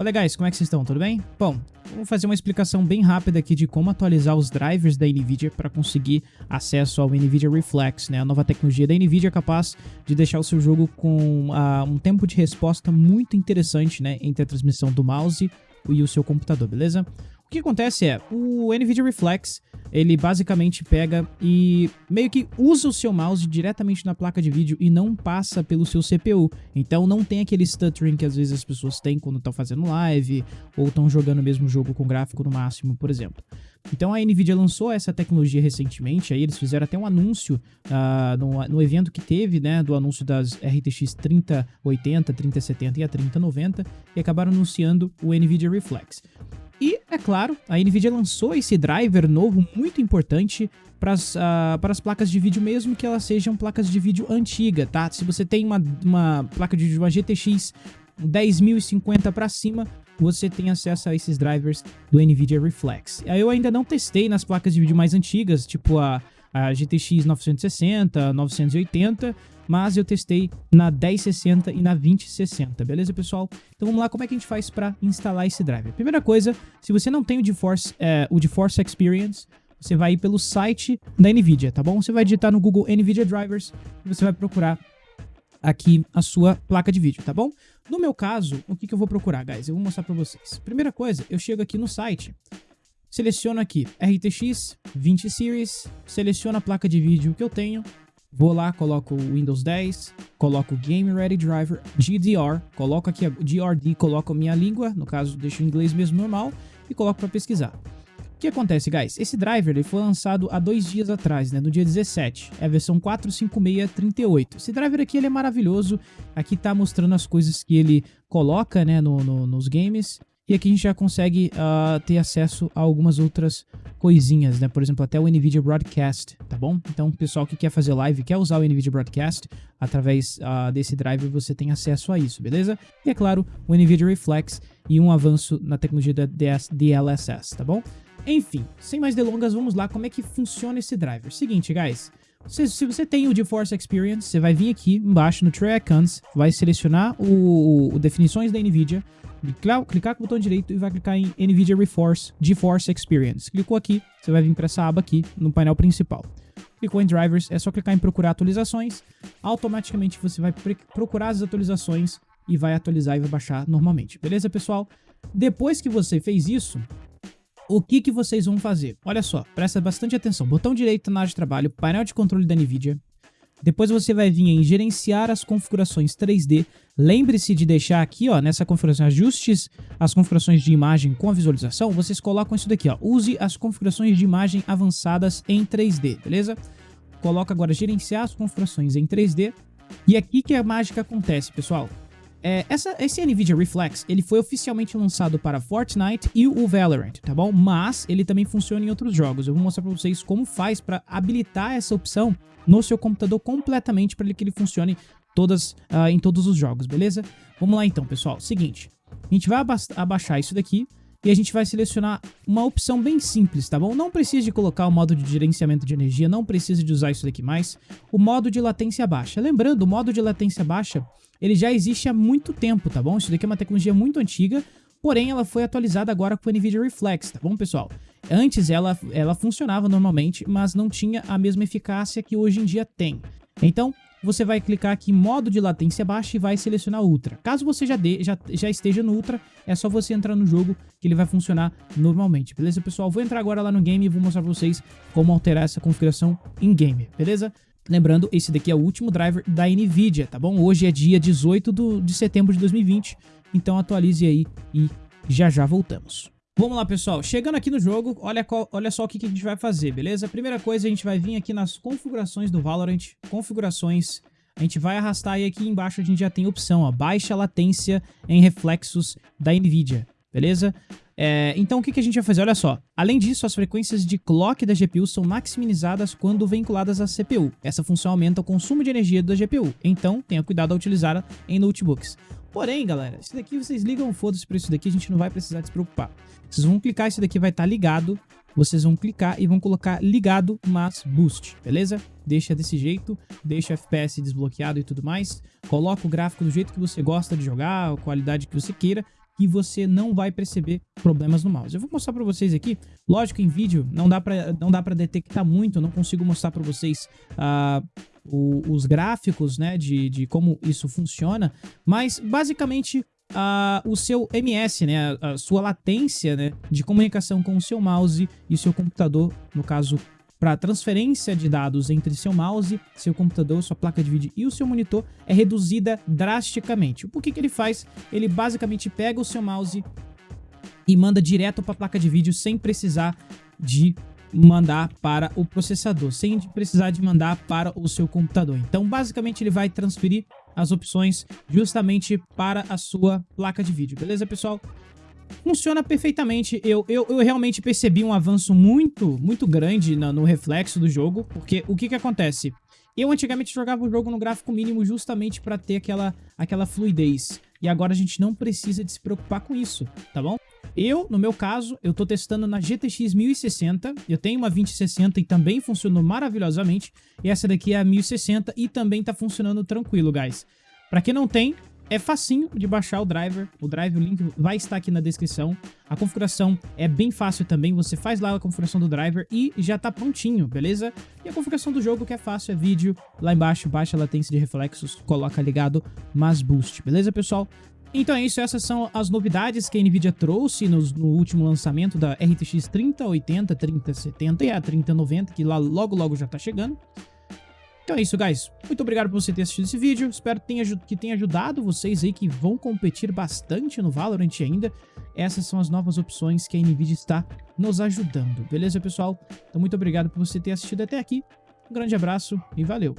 Olá, guys, como é que vocês estão? Tudo bem? Bom, vamos fazer uma explicação bem rápida aqui de como atualizar os drivers da NVIDIA para conseguir acesso ao NVIDIA Reflex, né? A nova tecnologia da NVIDIA capaz de deixar o seu jogo com uh, um tempo de resposta muito interessante, né? Entre a transmissão do mouse e o seu computador, beleza? O que acontece é, o NVIDIA Reflex, ele basicamente pega e meio que usa o seu mouse diretamente na placa de vídeo e não passa pelo seu CPU. Então não tem aquele stuttering que às vezes as pessoas têm quando estão fazendo live ou estão jogando o mesmo jogo com gráfico no máximo, por exemplo. Então a NVIDIA lançou essa tecnologia recentemente, aí eles fizeram até um anúncio uh, no, no, evento que teve, né, do anúncio das RTX 3080, 3070 e a 3090, e acabaram anunciando o NVIDIA Reflex. É claro, a NVIDIA lançou esse driver novo muito importante para as uh, placas de vídeo, mesmo que elas sejam placas de vídeo antiga, tá? Se você tem uma, uma placa de vídeo, uma GTX 10.050 para cima, você tem acesso a esses drivers do NVIDIA Reflex. Eu ainda não testei nas placas de vídeo mais antigas, tipo a, a GTX 960, 980, mas eu testei na 1060 e na 2060, beleza, pessoal? Então vamos lá, como é que a gente faz para instalar esse driver? Primeira coisa, se você não tem o GeForce, é, o GeForce Experience, você vai ir pelo site da NVIDIA, tá bom? Você vai digitar no Google NVIDIA Drivers e você vai procurar aqui a sua placa de vídeo, tá bom? No meu caso, o que, que eu vou procurar, guys? Eu vou mostrar para vocês. Primeira coisa, eu chego aqui no site, seleciono aqui RTX 20 Series, seleciono a placa de vídeo que eu tenho, Vou lá, coloco o Windows 10, coloco o Game Ready Driver, GDR, coloco aqui a GRD, coloco a minha língua, no caso deixo o inglês mesmo normal, e coloco para pesquisar. O que acontece, guys? Esse driver ele foi lançado há dois dias atrás, né, no dia 17, é a versão 45638. Esse driver aqui ele é maravilhoso, aqui tá mostrando as coisas que ele coloca né, no, no, nos games, e aqui a gente já consegue uh, ter acesso a algumas outras coisinhas, né? Por exemplo, até o NVIDIA Broadcast, tá bom? Então, o pessoal que quer fazer live, quer usar o NVIDIA Broadcast, através uh, desse driver você tem acesso a isso, beleza? E é claro, o NVIDIA Reflex e um avanço na tecnologia da DLSS, tá bom? Enfim, sem mais delongas, vamos lá como é que funciona esse driver. Seguinte, guys, se, se você tem o GeForce Experience, você vai vir aqui embaixo no Tray Icons, vai selecionar o, o definições da NVIDIA, clicar, com o botão direito e vai clicar em NVIDIA Reforce GeForce Experience. Clicou aqui, você vai vir para essa aba aqui no painel principal. Clicou em Drivers, é só clicar em Procurar atualizações. Automaticamente você vai procurar as atualizações e vai atualizar e vai baixar normalmente. Beleza, pessoal? Depois que você fez isso, o que, que vocês vão fazer? Olha só, presta bastante atenção. Botão direito na área de trabalho, painel de controle da NVIDIA, depois você vai vir em gerenciar as configurações 3D. Lembre-se de deixar aqui, ó, nessa configuração, ajustes as configurações de imagem com a visualização. Vocês colocam isso daqui, ó. Use as configurações de imagem avançadas em 3D, beleza? Coloca agora gerenciar as configurações em 3D. E aqui que a mágica acontece, pessoal. É, essa, esse NVIDIA Reflex, ele foi oficialmente lançado para Fortnite e o Valorant, tá bom? Mas ele também funciona em outros jogos. Eu vou mostrar para vocês como faz para habilitar essa opção no seu computador completamente para que ele funcione todas, uh, em todos os jogos, beleza? Vamos lá então, pessoal. Seguinte, a gente vai aba abaixar isso daqui e a gente vai selecionar uma opção bem simples, tá bom? Não precisa de colocar o modo de gerenciamento de energia, não precisa de usar isso daqui mais. O modo de latência baixa. Lembrando, o modo de latência baixa, ele já existe há muito tempo, tá bom? Isso daqui é uma tecnologia muito antiga, porém ela foi atualizada agora com o NVIDIA Reflex, tá bom, pessoal? Antes ela, ela funcionava normalmente, mas não tinha a mesma eficácia que hoje em dia tem. Então, você vai clicar aqui em modo de latência baixa e vai selecionar Ultra. Caso você já, já, já esteja no Ultra, é só você entrar no jogo que ele vai funcionar normalmente, beleza, pessoal? Vou entrar agora lá no game e vou mostrar pra vocês como alterar essa configuração em game, beleza? Lembrando, esse daqui é o último driver da NVIDIA, tá bom? Hoje é dia 18 do, de setembro de 2020, então atualize aí e já já voltamos. Vamos lá, pessoal. Chegando aqui no jogo, olha, qual, olha só o que, que a gente vai fazer, beleza? Primeira coisa, a gente vai vir aqui nas configurações do Valorant, configurações, a gente vai arrastar e aqui embaixo a gente já tem opção, ó, baixa latência em reflexos da NVIDIA, beleza? É, então o que, que a gente vai fazer? Olha só, além disso, as frequências de clock da GPU são maximizadas quando vinculadas à CPU. Essa função aumenta o consumo de energia da GPU, então tenha cuidado ao utilizá-la em notebooks. Porém, galera, isso daqui vocês ligam foda-se pra isso daqui, a gente não vai precisar se preocupar. Vocês vão clicar, isso daqui vai estar tá ligado, vocês vão clicar e vão colocar ligado, mas boost, beleza? Deixa desse jeito, deixa o FPS desbloqueado e tudo mais, coloca o gráfico do jeito que você gosta de jogar, a qualidade que você queira, que você não vai perceber problemas no mouse. Eu vou mostrar para vocês aqui, lógico em vídeo não dá para detectar muito, não consigo mostrar para vocês uh, o, os gráficos, né, de, de como isso funciona, mas basicamente Uh, o seu MS, né, a, a, sua latência né, de comunicação com o seu mouse e o seu computador, no caso para transferência de dados entre seu mouse, seu computador, sua placa de vídeo e o seu monitor é reduzida drasticamente. O que, que ele faz? Ele basicamente pega o seu mouse e manda direto para a placa de vídeo sem precisar de mandar para o processador, sem precisar de mandar para o seu computador. Então, basicamente, ele vai transferir as opções justamente para a sua placa de vídeo, beleza, pessoal? Funciona perfeitamente. Eu, eu, eu realmente percebi um avanço muito, muito grande no, no reflexo do jogo, porque o que que acontece? Eu antigamente jogava o jogo no gráfico mínimo justamente para ter aquela, aquela fluidez. E agora a gente não precisa de se preocupar com isso, tá bom? Eu, no meu caso, eu tô testando na GTX 1060, eu tenho uma 2060 e também funcionou maravilhosamente, e essa daqui é a 1060 e também tá funcionando tranquilo, guys. Pra quem não tem, é facinho de baixar o driver, o drive, o link vai estar aqui na descrição. A configuração é bem fácil também, você faz lá a configuração do driver e já tá prontinho, beleza? E a configuração do jogo que é fácil, é vídeo, lá embaixo baixa latência de reflexos, coloca ligado, mas boost, beleza pessoal? Então é isso, essas são as novidades que a Nvidia trouxe no, no último lançamento da RTX 3080, 3070 e a 3090, que lá logo logo já tá chegando. Então é isso, guys. Muito obrigado por você ter assistido esse vídeo. Espero que tenha ajudado vocês aí que vão competir bastante no Valorant ainda. Essas são as novas opções que a NVIDIA está nos ajudando. Beleza, pessoal? Então muito obrigado por você ter assistido até aqui. Um grande abraço e valeu!